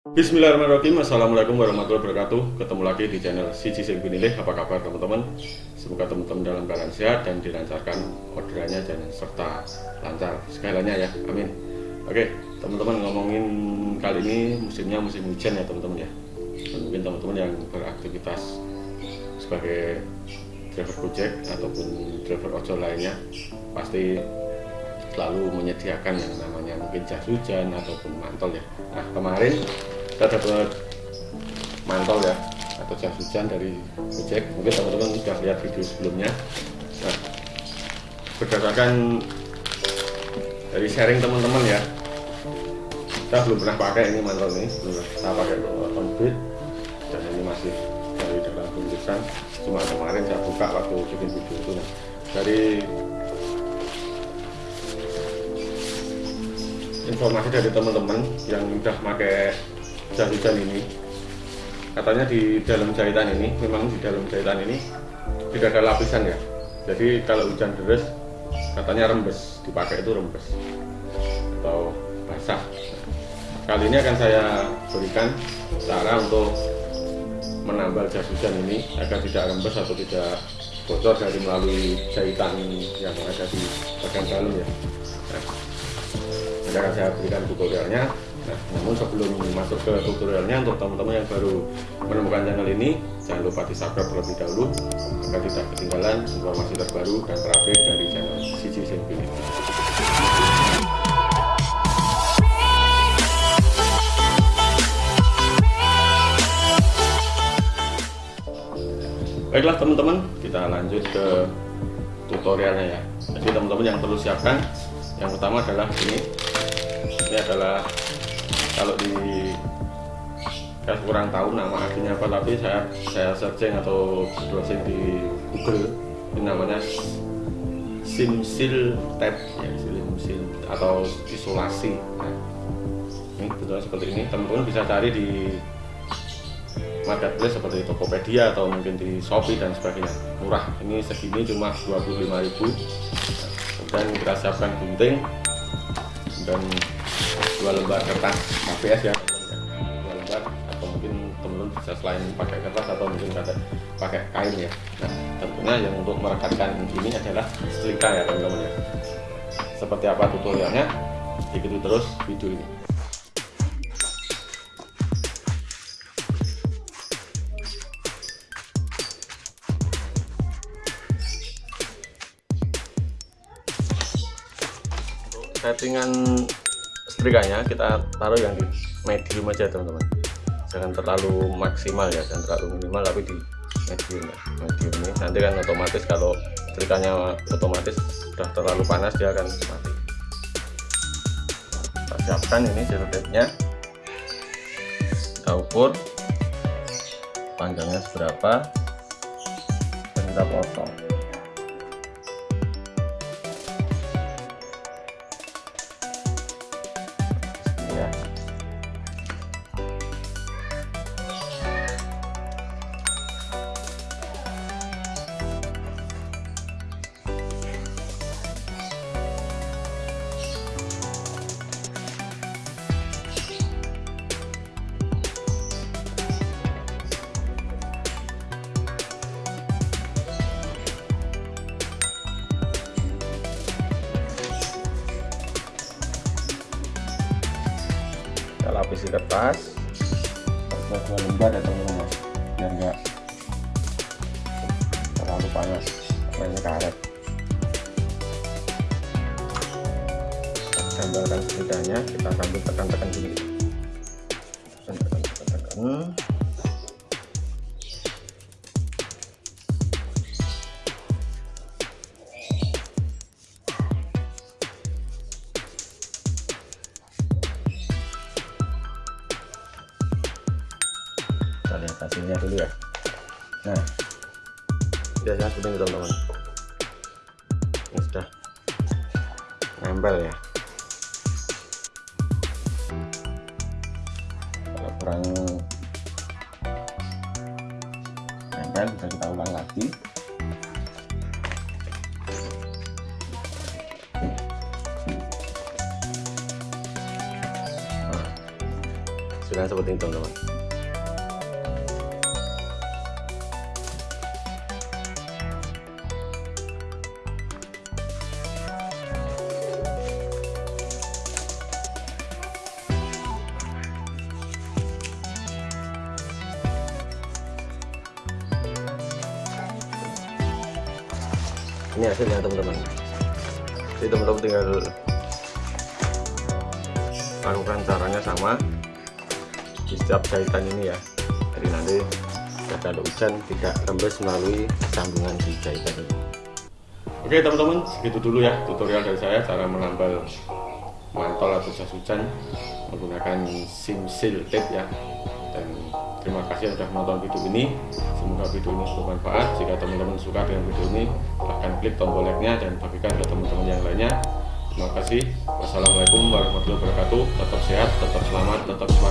Bismillahirrahmanirrahim. Assalamualaikum warahmatullahi wabarakatuh. Ketemu lagi di channel Sing Binilih Apa kabar teman-teman? Semoga teman-teman dalam keadaan sehat Dan dilancarkan orderannya dan serta lancar segalanya ya. Amin. Oke teman-teman ngomongin kali ini musimnya musim hujan ya teman-teman ya. Dan mungkin teman-teman yang beraktivitas Sebagai driver gojek Ataupun driver ojol lainnya Pasti selalu menyediakan yang namanya mungkin jas hujan ataupun mantel ya. Nah kemarin kita dapat mantol ya atau jas hujan dari Gojek. Mungkin teman-teman sudah lihat video sebelumnya. Nah berdasarkan dari sharing teman-teman ya kita belum pernah pakai ini mantol ini belum kita pakai on bed dan ini masih dari dalam bungkusan cuma kemarin saya buka waktu bikin video itu. Nah dari informasi dari teman-teman yang udah pakai jas hujan ini. Katanya di dalam jahitan ini memang di dalam jahitan ini tidak ada lapisan ya. Jadi kalau hujan deras katanya rembes. Dipakai itu rembes. Atau basah. Kali ini akan saya berikan cara untuk menambal jas hujan ini agar tidak rembes atau tidak bocor dari melalui jahitan yang ada di bagian dalam ya akan saya berikan tutorialnya Nah, namun sebelum masuk ke tutorialnya untuk teman-teman yang baru menemukan channel ini, jangan lupa di subscribe terlebih dahulu agar tidak ketinggalan informasi terbaru dan terupdate dari channel Sisi Simpini. Baiklah teman-teman, kita lanjut ke tutorialnya ya. Jadi teman-teman yang perlu siapkan, yang pertama adalah ini. Ini adalah kalau di saya kurang tahu nama aslinya apa tapi saya saya searching atau browsing di Google. Ini namanya simsil tab ya simsil atau isolasi. Nah, ini bentuknya seperti ini. Teman-teman bisa cari di marketplace seperti Tokopedia atau mungkin di Shopee dan sebagainya. Murah. Ini segini cuma 25.000 nah, kemudian kita siapkan gunting dan dua lembar kertas. HVS ya dua lembar atau mungkin teman-teman bisa selain pakai kertas atau mungkin pakai pakai kain ya. Nah tentunya yang untuk merekatkan ini adalah setrika ya teman-teman ya. Seperti apa tutorialnya ikuti terus video ini settingan setrikanya kita taruh yang di medium aja teman-teman. Jangan terlalu maksimal ya jangan terlalu minimal tapi di medium ya. Medium ini nanti kan otomatis kalau setrikanya otomatis sudah terlalu panas dia akan mati. Kita siapkan ini selotipnya kita ukur panjangnya seberapa. Dan kita potong lapisi kertas harusnya dua lembar ya teman-teman biar enggak terlalu panas. Mainnya karet. Gambarkan setidaknya kita sambil tekan-tekan dulu. Tekan-tekan lihat hasilnya dulu ya. Nah. Biasanya seperti ini teman-teman. Ini sudah nempel ya. Kalau kurang nempel bisa kita ulang lagi. Sederhana seperti ini teman-teman ini hasilnya teman-teman. Jadi teman-teman tinggal lakukan caranya sama di setiap jahitan ini ya. Jadi nanti kalau hujan tidak rembes melalui sambungan di jahitan ini. Oke teman-teman segitu dulu ya tutorial dari saya cara menambal mantol atau jas hujan menggunakan sim seal tape ya. Dan terima kasih sudah menonton video ini. Semoga video ini bermanfaat. Jika teman-teman suka dengan video ini silahkan klik tombol like nya dan bagikan ke teman-teman yang lainnya. Terima kasih. Wassalamualaikum warahmatullahi wabarakatuh. Tetap sehat tetap selamat tetap semangat